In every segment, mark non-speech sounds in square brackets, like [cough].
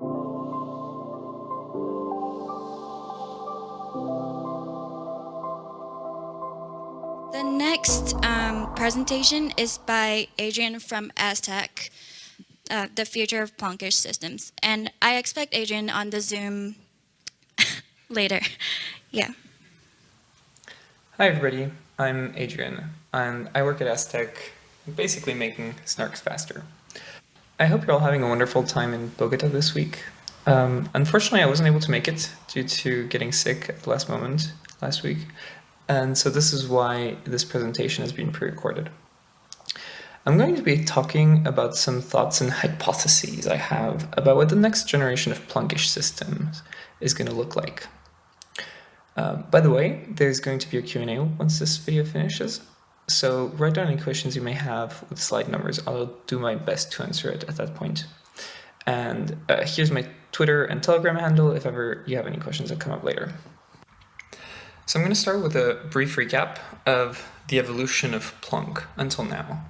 The next um, presentation is by Adrian from Aztec, uh, the future of Plonkish systems. And I expect Adrian on the Zoom [laughs] later. [laughs] Yeah. Hi everybody, I'm Adrian, and I work at Aztec, basically making snarks faster. I hope you're all having a wonderful time in Bogota this week. Um, unfortunately, I wasn't able to make it due to getting sick at the last moment last week, and so this is why this presentation has been pre-recorded. I'm going to be talking about some thoughts and hypotheses I have about what the next generation of Plonkish systems is going to look like. Uh, by the way, there's going to be a Q&A once this video finishes, so write down any questions you may have with slide numbers. I'll do my best to answer it at that point. And uh, here's my Twitter and Telegram handle if ever you have any questions that come up later. So I'm going to start with a brief recap of the evolution of Plonk until now.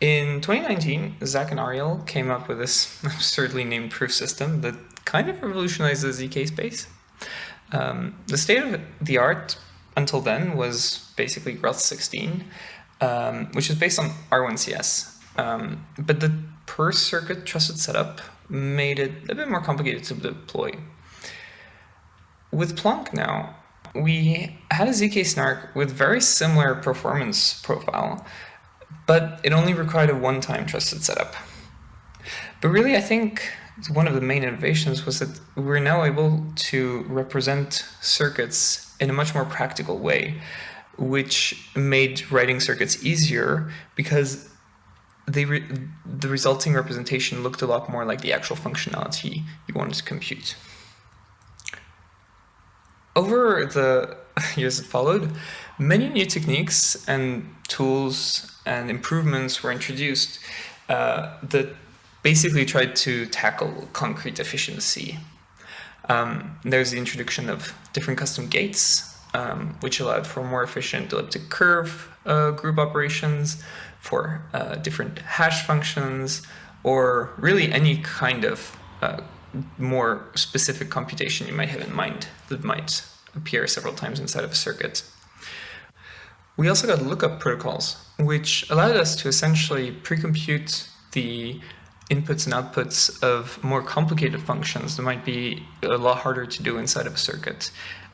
In 2019, Zach and Ariel came up with this [laughs] absurdly named proof system that kind of revolutionized the ZK space. Um, the state of the art until then was basically Groth 16, um, which is based on R1CS. Um, but the per circuit trusted setup made it a bit more complicated to deploy. With Plonk now, we had a ZK snark with very similar performance profile, but it only required a one-time trusted setup. But really, I think one of the main innovations was that we're now able to represent circuits in a much more practical way, which made writing circuits easier because they re the resulting representation looked a lot more like the actual functionality you wanted to compute. Over the [laughs] years that followed, many new techniques and tools and improvements were introduced uh, that basically tried to tackle concrete efficiency. Um, there's the introduction of different custom gates, um, which allowed for more efficient elliptic curve uh, group operations, for uh, different hash functions, or really any kind of uh, more specific computation you might have in mind that might appear several times inside of a circuit. We also got lookup protocols, which allowed us to essentially pre-compute the inputs and outputs of more complicated functions that might be a lot harder to do inside of a circuit,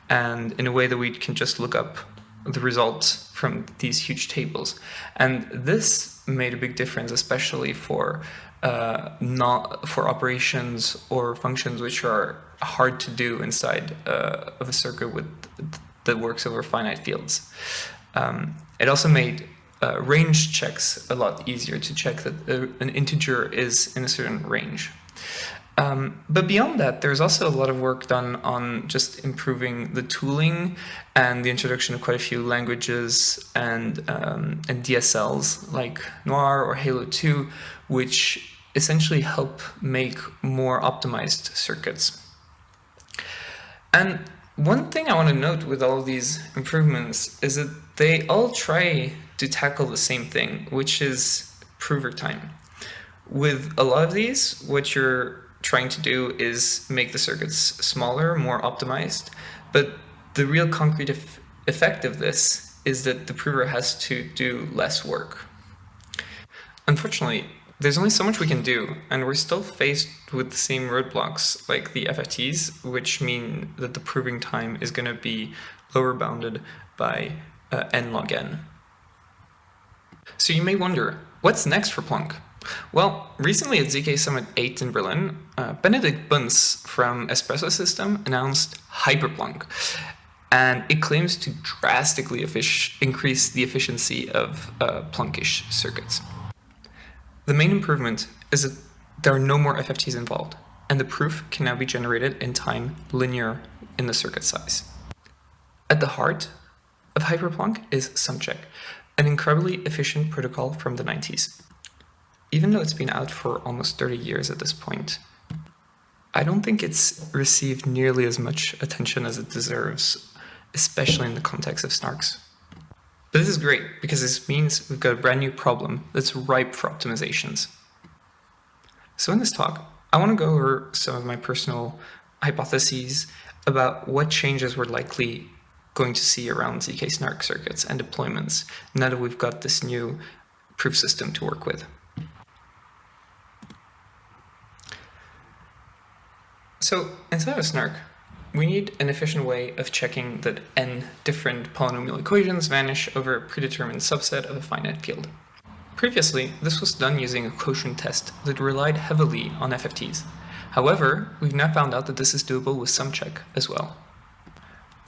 and in a way that we can just look up the results from these huge tables. And this made a big difference, especially for uh, not for operations or functions which are hard to do inside uh, of a circuit with that works over finite fields. Um, it also made uh, range checks a lot easier to check that uh, an integer is in a certain range. Um, but beyond that, there's also a lot of work done on just improving the tooling and the introduction of quite a few languages and, um, and DSLs like Noir or Halo 2, which essentially help make more optimized circuits. And one thing I want to note with all these improvements is that they all try to tackle the same thing, which is prover time. With a lot of these, what you're trying to do is make the circuits smaller, more optimized, but the real concrete effect of this is that the prover has to do less work. Unfortunately, there's only so much we can do, and we're still faced with the same roadblocks like the FFTs, which mean that the proving time is going to be lower bounded by uh, n log n. So you may wonder, what's next for Plonk? Well, recently at ZK Summit 8 in Berlin, uh, Benedikt Bunz from Espresso System announced Hyperplonk, and it claims to drastically increase the efficiency of uh, Plonkish circuits. The main improvement is that there are no more FFTs involved, and the proof can now be generated in time linear in the circuit size. At the heart of Hyperplonk is SumCheck, an incredibly efficient protocol from the 90s. Even though it's been out for almost 30 years at this point, I don't think it's received nearly as much attention as it deserves, especially in the context of snarks. But this is great because this means we've got a brand new problem that's ripe for optimizations. So in this talk, I want to go over some of my personal hypotheses about what changes we're likely going to see around ZK SNARK circuits and deployments now that we've got this new proof system to work with. So inside of SNARK, we need an efficient way of checking that n different polynomial equations vanish over a predetermined subset of a finite field. Previously, this was done using a quotient test that relied heavily on FFTs. However, we've now found out that this is doable with sum check as well.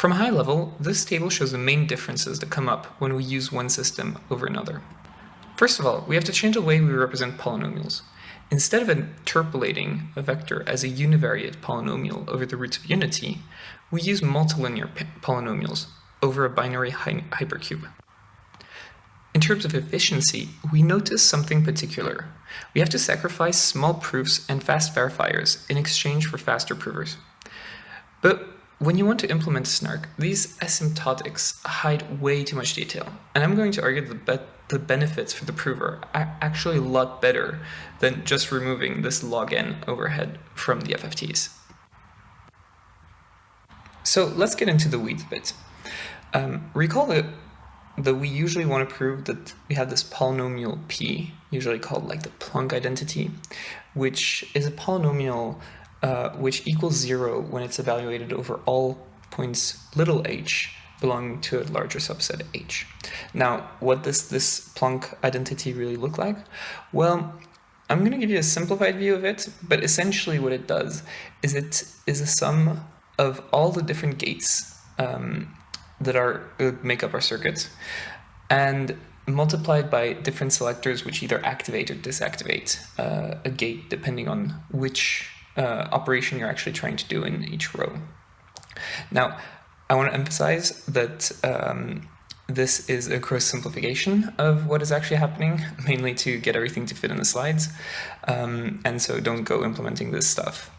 From a high level, this table shows the main differences that come up when we use one system over another. First of all, we have to change the way we represent polynomials. Instead of interpolating a vector as a univariate polynomial over the roots of unity, we use multilinear polynomials over a binary hy hypercube. In terms of efficiency, we notice something particular. We have to sacrifice small proofs and fast verifiers in exchange for faster provers. But when you want to implement snark, these asymptotics hide way too much detail, and I'm going to argue that the, the benefits for the prover are actually a lot better than just removing this log n overhead from the FFTs. So let's get into the weeds a bit. Um, recall that, that we usually want to prove that we have this polynomial p, usually called like the Plonk identity, which is a polynomial uh, which equals zero when it's evaluated over all points little h belonging to a larger subset h. Now, what does this Plonk identity really look like? Well, I'm going to give you a simplified view of it, but essentially what it does is it is a sum of all the different gates um, that are uh, make up our circuit, and multiplied by different selectors which either activate or disactivate uh, a gate depending on which uh, operation you're actually trying to do in each row. Now, I want to emphasize that um, this is a gross simplification of what is actually happening, [laughs] mainly to get everything to fit in the slides, um, and so don't go implementing this stuff.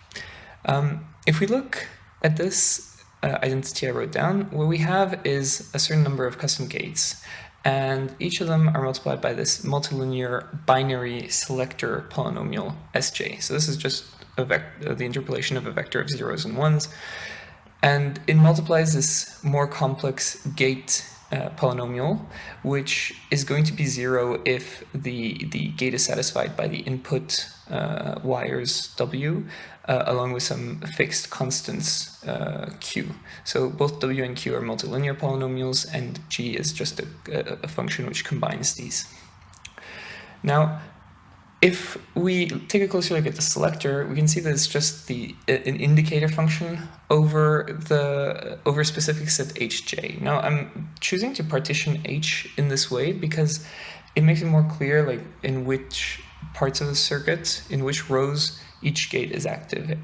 Um, if we look at this uh, identity I wrote down, what we have is a certain number of custom gates, and each of them are multiplied by this multilinear binary selector polynomial Sj. So this is just uh, the interpolation of a vector of zeros and ones. And it multiplies this more complex gate uh, polynomial, which is going to be zero if the, the gate is satisfied by the input uh, wires W, uh, along with some fixed constants uh, Q. So both W and Q are multilinear polynomials, and G is just a, a function which combines these. Now, if we take a closer look at the selector, we can see that it's just the an indicator function over the over specific set hj. Now I'm choosing to partition h in this way because it makes it more clear like in which parts of the circuit, in which rows each gate is active.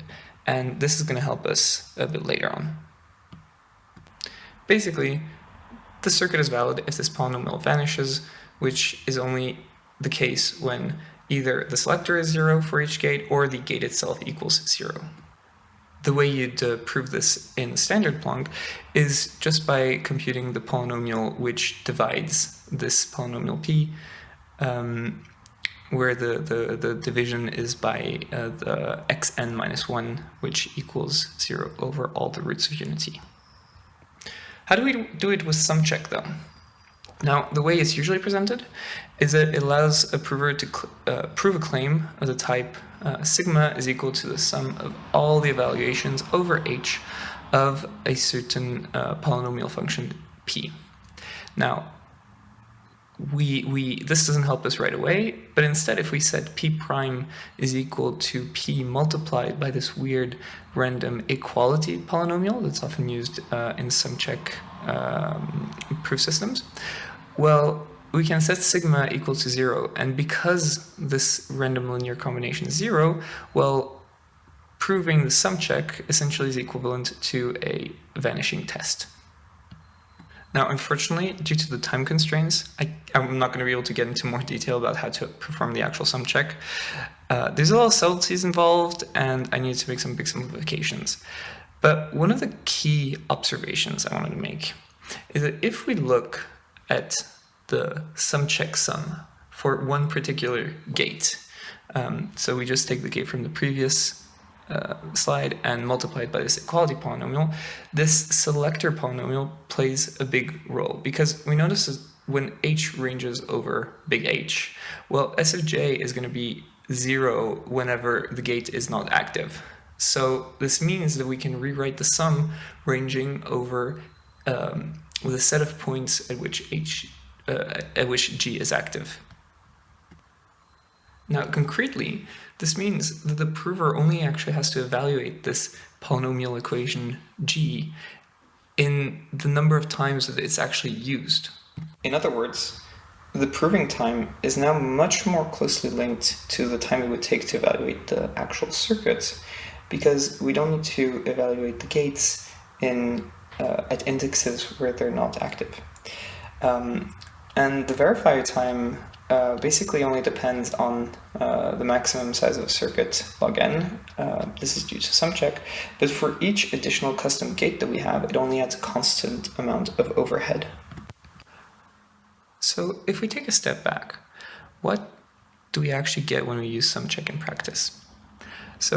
And this is going to help us a bit later on. Basically, the circuit is valid if this polynomial vanishes, which is only the case when either the selector is zero for each gate or the gate itself equals zero. The way you'd uh, prove this in standard Plonk is just by computing the polynomial which divides this polynomial p, um, where the, the, the, division is by uh, the xn minus 1, which equals 0 over all the roots of unity. How do we do it with sum check, though? Now, the way it's usually presented is that it allows a prover to uh, prove a claim of the type uh, sigma is equal to the sum of all the evaluations over h of a certain uh, polynomial function p. Now, we, we, this doesn't help us right away, but instead if we said p prime is equal to p multiplied by this weird random equality polynomial that's often used uh, in sum check um, proof systems, well, we can set sigma equal to zero. And because this random linear combination is zero, well, proving the sum check essentially is equivalent to a vanishing test. Now, unfortunately, due to the time constraints, I, am not going to be able to get into more detail about how to perform the actual sum check. Uh, there's a lot of subtleties involved, and I need to make some big simplifications. But one of the key observations I wanted to make is that if we look at the sum check sum for one particular gate. Um, so we just take the gate from the previous uh, slide and multiply it by this equality polynomial. This selector polynomial plays a big role because we notice when h ranges over big H, well, S of j is going to be zero whenever the gate is not active. So this means that we can rewrite the sum ranging over um, with a set of points at which h uh, at which g is active. Now, concretely, this means that the prover only actually has to evaluate this polynomial equation g in the number of times that it's actually used. In other words, the proving time is now much more closely linked to the time it would take to evaluate the actual circuit because we don't need to evaluate the gates in uh, at indexes where they're not active. Um, and the verifier time uh, basically only depends on uh, the maximum size of a circuit log n. Uh, this is due to sum check, but for each additional custom gate that we have, it only adds a constant amount of overhead. So if we take a step back, what do we actually get when we use sum check in practice? So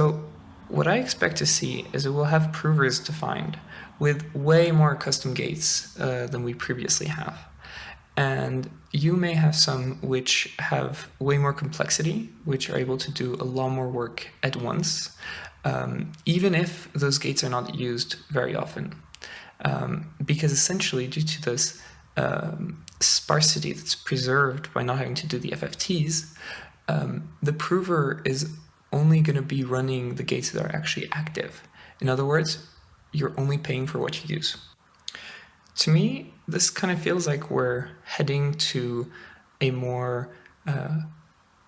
what I expect to see is that we'll have provers defined with way more custom gates uh, than we previously have. And you may have some which have way more complexity, which are able to do a lot more work at once, um, even if those gates are not used very often. Um, because essentially, due to this um, sparsity that's preserved by not having to do the FFTs, um, the prover is only going to be running the gates that are actually active. In other words, you're only paying for what you use. To me, this kind of feels like we're heading to a more uh,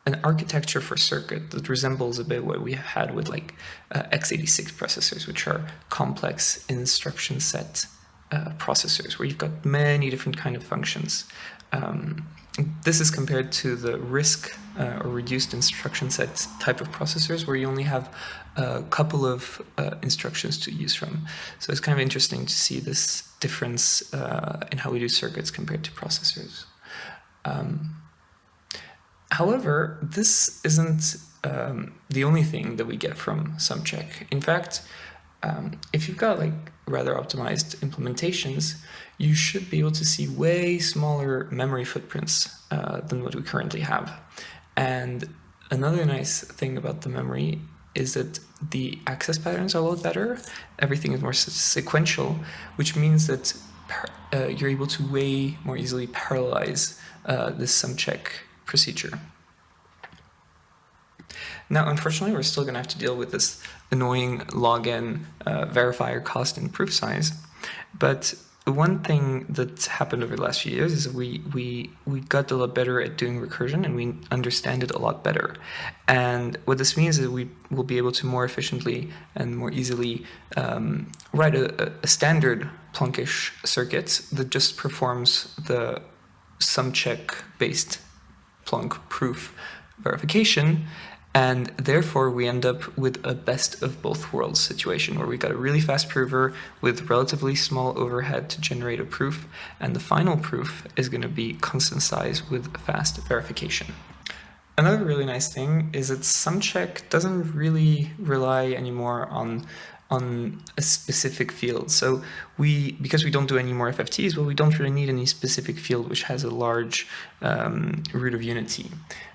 an architecture for circuit that resembles a bit what we had with like uh, x86 processors, which are complex instruction set uh, processors, where you've got many different kind of functions. Um, this is compared to the RISC uh, or reduced instruction set type of processors where you only have a couple of uh, instructions to use from. So it's kind of interesting to see this difference uh, in how we do circuits compared to processors. Um, however, this isn't um, the only thing that we get from SumCheck. In fact, um, if you've got like rather optimized implementations, you should be able to see way smaller memory footprints uh, than what we currently have. And another nice thing about the memory is that the access patterns are a lot better. Everything is more sequential, which means that uh, you're able to way more easily parallelize uh, this sum check procedure. Now, unfortunately, we're still going to have to deal with this annoying log n uh, verifier cost and proof size. But one thing that's happened over the last few years is we we we got a lot better at doing recursion and we understand it a lot better. And what this means is we will be able to more efficiently and more easily um, write a, a standard Plonkish circuit that just performs the sum check based Plonk proof verification and therefore, we end up with a best of both worlds situation where we've got a really fast prover with relatively small overhead to generate a proof. And the final proof is going to be constant size with fast verification. Another really nice thing is that SumCheck doesn't really rely anymore on on a specific field. So we, because we don't do any more FFTs, well, we don't really need any specific field which has a large um, root of unity,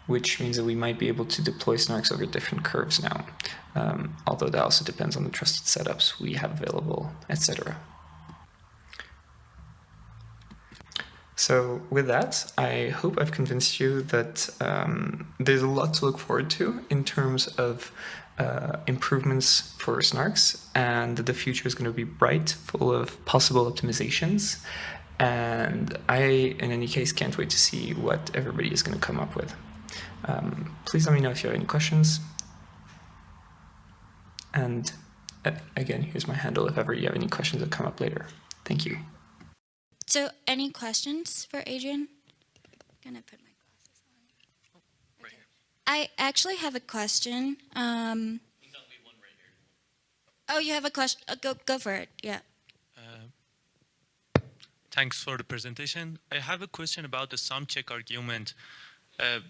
which means that we might be able to deploy snarks over different curves now. Um, although that also depends on the trusted setups we have available, etc. So with that, I hope I've convinced you that um, there's a lot to look forward to in terms of uh, improvements for snarks and the future is going to be bright, full of possible optimizations. And I, in any case, can't wait to see what everybody is going to come up with. Um, please let me know if you have any questions. And uh, again, here's my handle if ever you have any questions that come up later. Thank you. So, any questions for Adrian? I'm gonna put my I actually have a question. Um, oh, you have a question? Uh, go, go for it. Yeah. Uh, thanks for the presentation. I have a question about the sum check argument. Uh,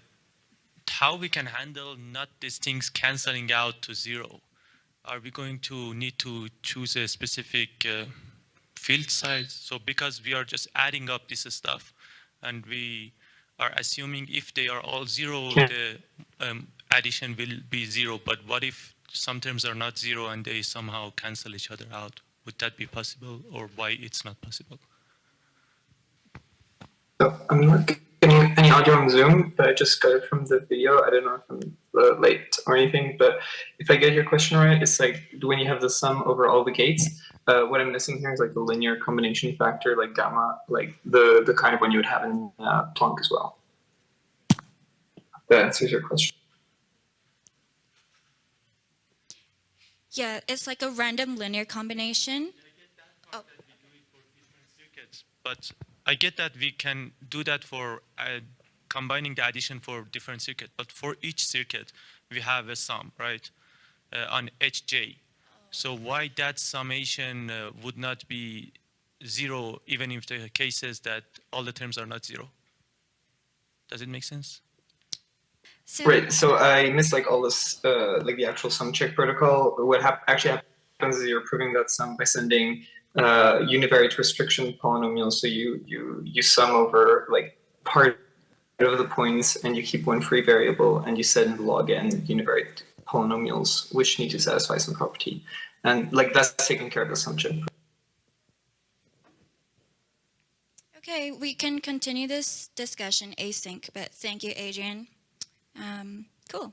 how we can handle not these things canceling out to zero? Are we going to need to choose a specific uh, field size? So because we are just adding up this stuff and we are assuming if they are all zero, Yeah. the um, addition will be zero. But what if some terms are not zero and they somehow cancel each other out? Would that be possible or why it's not possible? So I'm not getting any audio on Zoom, but I just got it from the video. I don't know if I'm uh, late or anything, but if I get your question right, it's like when you have the sum over all the gates, uh, what I'm missing here is like the linear combination factor, like gamma, like the, the kind of one you would have in uh, Plonk as well. That answers your question. Yeah, it's like a random linear combination. Oh. circuits, but I get that we can do that for uh, combining the addition for different circuit, but for each circuit, we have a sum, right, uh, on Hj. So why that summation uh, would not be zero, even if the case says that all the terms are not zero? Does it make sense? So Right. So I missed like all this, uh, like the actual sum check protocol. What hap- actually happens is you're proving that sum by sending uh, univariate restriction polynomials. So you you you sum over like part of the points, and you keep one free variable, and you send log n univariate polynomials, which need to satisfy some property, and like that's taking care of the sum check. Okay, we can continue this discussion async, but thank you, Adrian. Um, cool.